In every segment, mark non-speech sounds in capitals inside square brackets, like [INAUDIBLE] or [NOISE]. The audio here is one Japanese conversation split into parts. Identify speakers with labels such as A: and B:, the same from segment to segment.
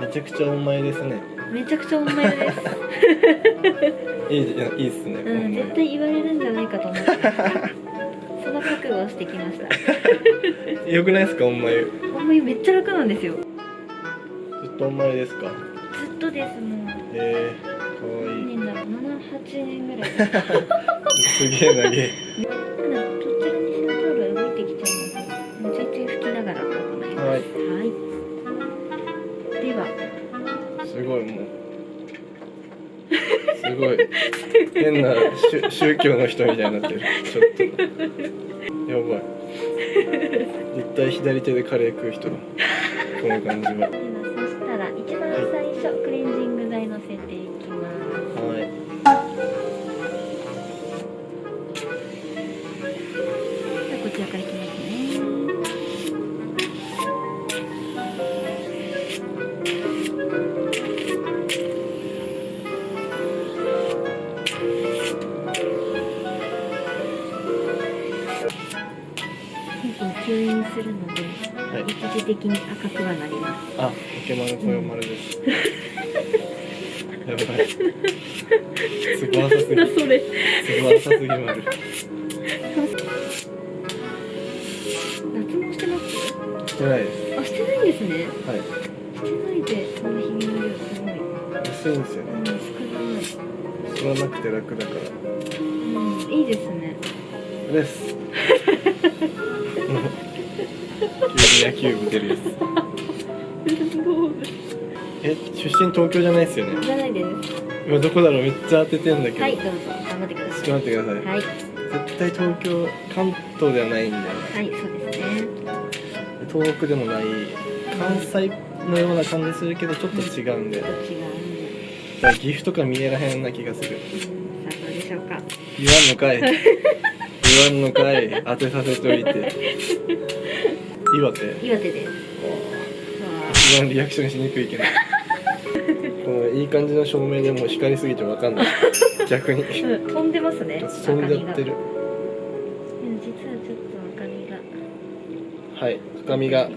A: めちゃくちゃお前ですね。
B: めちゃくちゃお前です。[LAUGHS]
A: いいじゃいいっすね、
B: うん絶対言われるんじゃないかと思って。その覚悟をしてきました。[LAUGHS]
A: よくないですかお前。ず
B: お前めっちゃ楽なんですよ。
A: っとお前ですか？
B: ずっとですもう。
A: えー、かわいい。
B: 何年だろう？78年ぐらい。[LAUGHS]
A: すげえなげ変な宗教の人みたいになってる。ちょっと。やばい。絶対左手でカレー食う人。だこの感じは。
B: するので
A: はい。
B: 一時的に赤くはなります。
A: あ池丸こよ丸です。やばい。すごさすぎ
B: なそれ。
A: すごさすぎ丸
B: 脱毛してます
A: してない。です
B: あしてない。んですね
A: はい。
B: してない。でこのひげの量すごい。
A: 薄い。んですよ
B: うん
A: ね
B: 少ない。
A: 吸わなくて楽だから
B: うんい。い。ですね
A: です急に野球部出るやつえ出身東京じゃないですよね？
B: じゃないです。
A: 今どこだろう？めっちゃ当ててんだけど、
B: はいどうぞ。頑張ってください。
A: と待ってください、
B: はい。
A: 絶対東京関東ではないんだよね。
B: はいそうですね。
A: 東北でもない。関西のような感じするけどちょっと違うんだよ
B: どっちが
A: だから岐阜とか見えらへんな気がする。
B: うんさあどうでしょうか。
A: 言わんのかい。[LAUGHS] 言わんのかい。当てさせといて岩手。
B: 岩手で。すわ
A: 一番リアクションしにくいけど。[LAUGHS] このいい感じの照明でもう光りすぎてわかんない。逆に。
B: あうん飛んでますね。
A: 飛んじゃってる。
B: 実はちょっと赤みが。
A: はい赤みが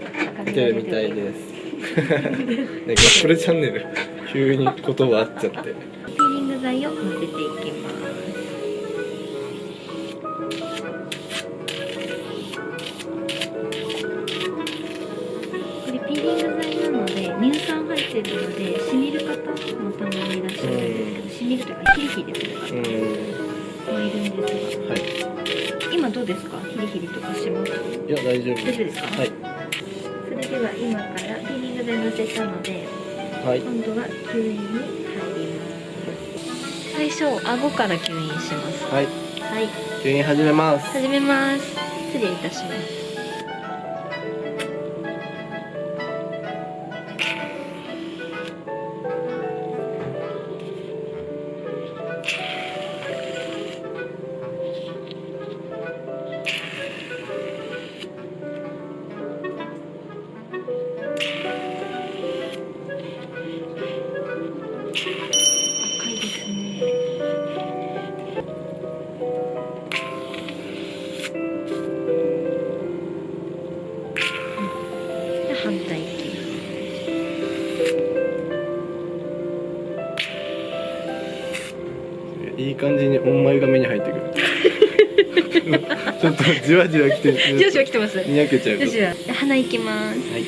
A: 出てるみたいです。[LAUGHS] ねガップルチャンネル。急に言葉合っちゃって。[LAUGHS]
B: ピーリング剤をのせていきますてるのでしみる方もたまにいらっしゃるんですけどしみるというかヒリヒリする方
A: う
B: もいるんです
A: んはい。
B: が今どうですかヒリヒリとかします
A: いや大丈夫
B: 大丈夫ですか
A: はい。
B: それでは今からピーリング剤のせたので
A: はい。
B: 今度は吸引に入ります最初顎から吸引します
A: はい。
B: はい。
A: 吸引始めます。
B: 始めます。失礼いたします
A: 感じにお前が目に入ってくる。ちょっとじわじわきて
B: 上司は来てます。
A: にやけちゃう
B: 上司は鼻行きます。
A: はい。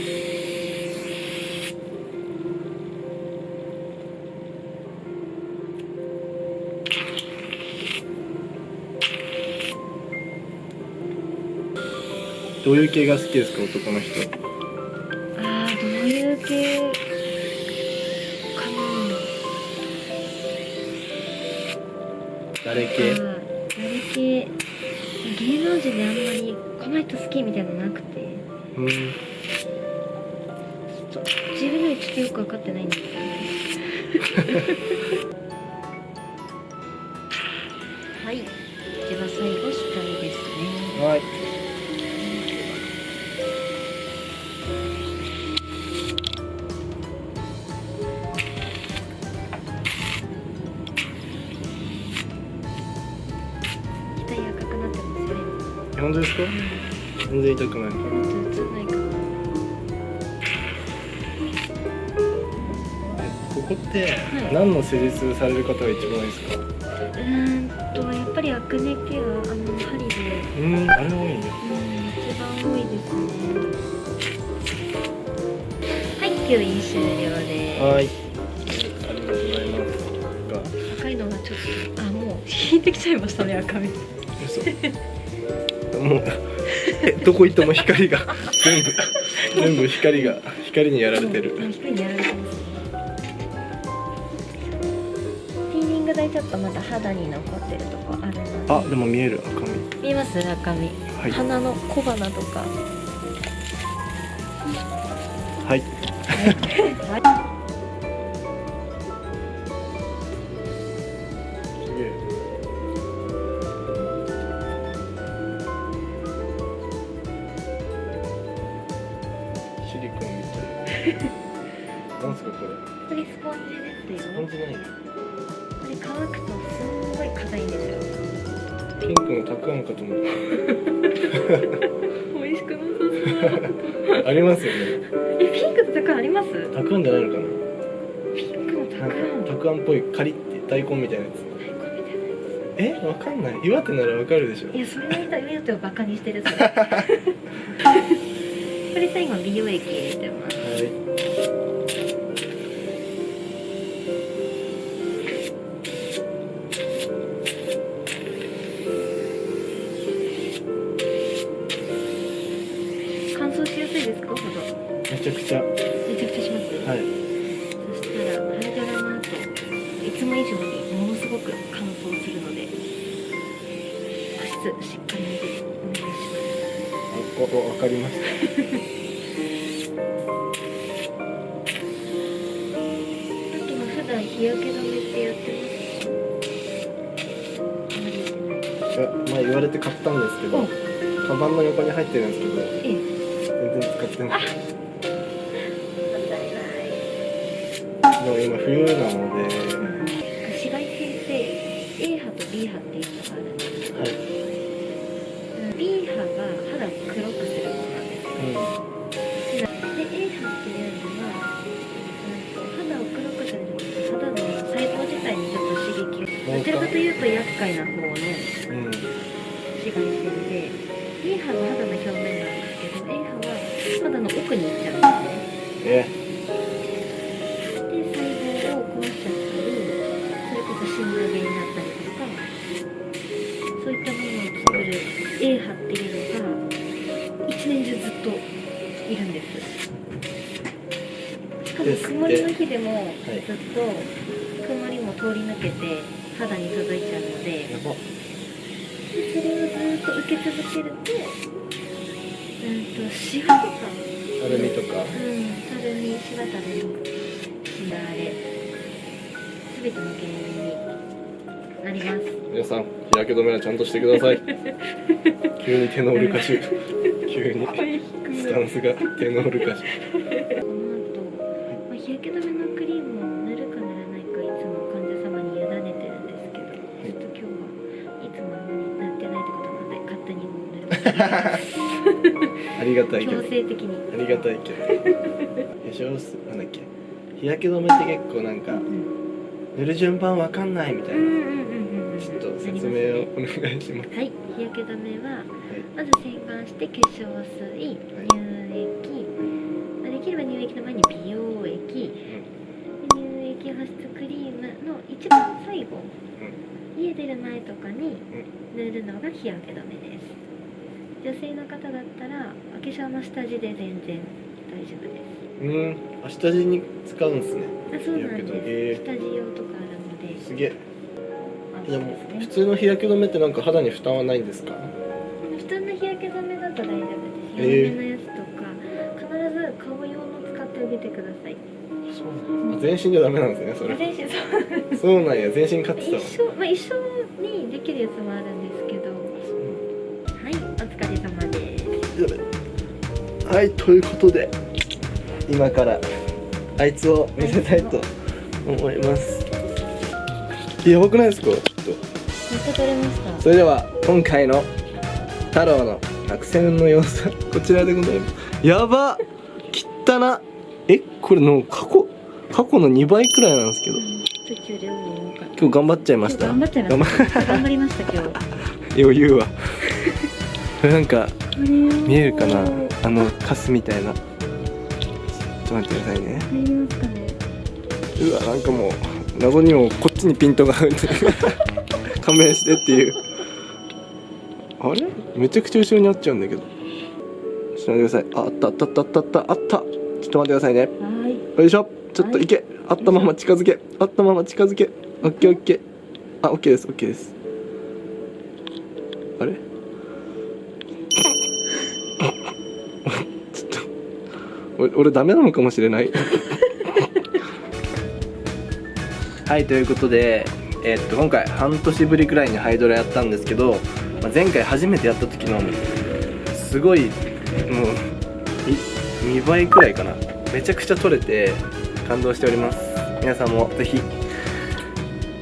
A: どういう系が好きですか？男の人誰系？
B: 誰系？芸能人であんまりこの人好きみたいなのなくて。
A: うん。
B: 自分でもちょっとよく分かってないんですけど [LAUGHS]
A: 本当ですか？全然痛くない。
B: ちょっと映らないかな
A: こって
B: い。
A: 何の施術される方が一番多いですか？
B: うーんとやっぱりアクネケアあの針で。
A: うんあれ多いんだ
B: うん一番多いですね。はい吸引終了で。す
A: はい。ありがとうございます。
B: 赤いのがちょっとあもう引いてきちゃいましたね赤み
A: 嘘もうえどこ行っても光が全部全部光が光にやられてる。
B: うん光にやられてますピーリング台ちょっとまだ肌に残ってるとこあるので。
A: あでも見える赤み。
B: 見えます赤み、
A: はい。
B: 鼻の小鼻とか。
A: はい。
B: はい
A: ンクのたくあんかと思っ
B: 美味しくなさそう。
A: たありますよね。
B: えピンクとたくあんあります？
A: たくあんじゃないのかな。
B: ピンクのたくあん
A: たくあんっぽいカリって大根みたいなやつ。えわかんない。岩手ならわかるでしょ。
B: いやそれで言ったらバカにしてる [LAUGHS] これ最後美容液入れてます。
A: はい
B: 保湿しっかりめでお願いします
A: わかりました。
B: さっきも普段日焼け止めってやってます？あまり
A: 前言われて買ったんですけど
B: お。
A: カバンの横に入ってるんですけど
B: ええ。
A: 全然使ってない。でも今冬なので
B: っていうの
A: は、う
B: んと肌を黒くするんじゃなくて肌の細胞自体にちょっと刺激をどちらかというと厄介な方の紫外線で B 波は肌の表面なんですけど A 波は肌の奥に行っちゃうんですねんです。しかも
A: ですって
B: 曇りの日でも
A: はい
B: ずっと曇りも通り抜けて肌に届いちゃうのでそれをずっと受け続けるとうんとシワとか。
A: アルミとか。
B: うん、たるみ、しわたるみ、しだれ、すべての原因になります。
A: 皆さん日焼け止めはちゃんとしてください。[LAUGHS] 急にテノール歌手急に。スタンスがテノール歌手
B: この後、[LAUGHS] まあ、日焼け止めのクリームを塗るか塗らないかいつも患者様に委ねてるんですけど、ちょっと今日はいつも塗ってないってことなので勝手にもう塗る
A: ありがたいけど。
B: 強制的に。
A: ありがたいけど。化粧水なんだっけ？日焼け止めって結構なんか
B: うん。
A: 塗る順番わかんないみたいな。
B: うん。
A: ちょっと説明をお願いします。
B: はい、日焼け止めは
A: はい。
B: まず洗顔して化粧水、乳液、まあできれば乳液の前に美容液、で乳液保湿クリームの一番最後、家出る前とかに塗るのが日焼け止めです。女性の方だったらお化粧の下地で全然大丈夫です。
A: うん。あ下地に使うんすね。
B: あそうなんです。下地用とかあるので、
A: すげえ。
B: あ
A: でも普。通の日焼け止めってなんか肌に負担はないんですか？
B: 普通の日焼け止めだと大丈夫です。
A: えー。
B: 弱めのやつとか、必ず顔用の使ってあげてください。
A: そうなん全身じゃダメなんですねそれ。
B: 全身そう。
A: そうなんや全身買ってたわ
B: 一緒、まあ、一緒にできるやつもあるんですけど。はいお疲れ様です。
A: はいということで今からあいつを見せたいと思います。やばくないですか？
B: めっちゃ取れました。
A: それでは今回の太郎の作戦の様子はこちらでございます。やばきっ。たなえこれの過去過去の2倍くらいなんですけど。
B: 途中で多かった。
A: 今日頑張っちゃいました。
B: 頑張っちゃい。ま
A: 頑
B: した頑張りました今日。[LAUGHS]
A: 余裕は。これなんか見
B: 見
A: えるかな？あのカスみたいな。ちょっと待ってくださいね。
B: 入りますかね？
A: うわなんかもう謎にもこっちにピントが合う勘弁してっていう。あれ？めちゃくちゃ後ろにあっちゃうんだけど。ちょっと待ってください。ああったあったあったあったあったあった。ちょっと待ってくださいね。
B: はい。
A: よいしょ。ちょっとい。け、あったまま近づけ。あったまま近づけ。オッケーオッケー。あオッケーです。オッケーです。あれ？ちょっと。俺俺ダメなのかもしれない。[LAUGHS] はいということでえーっと今回半年ぶりくらいにハイドラやったんですけど、まあ、前回初めてやった時のすごいもう2倍くらいかな。めちゃくちゃ撮れて感動しております。皆さんもぜひ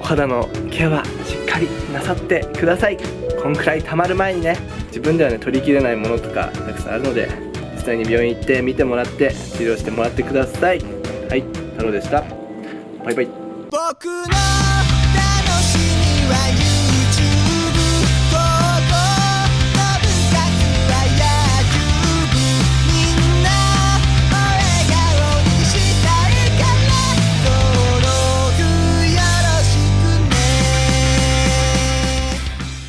A: お肌のケアはしっかりなさってください。こんくらい溜まる前にね自分ではね取りきれないものとかたくさんあるので実際に病院行って見てもらって治療してもらってください。はい太郎でした。バイバイ。
C: 僕の楽しみは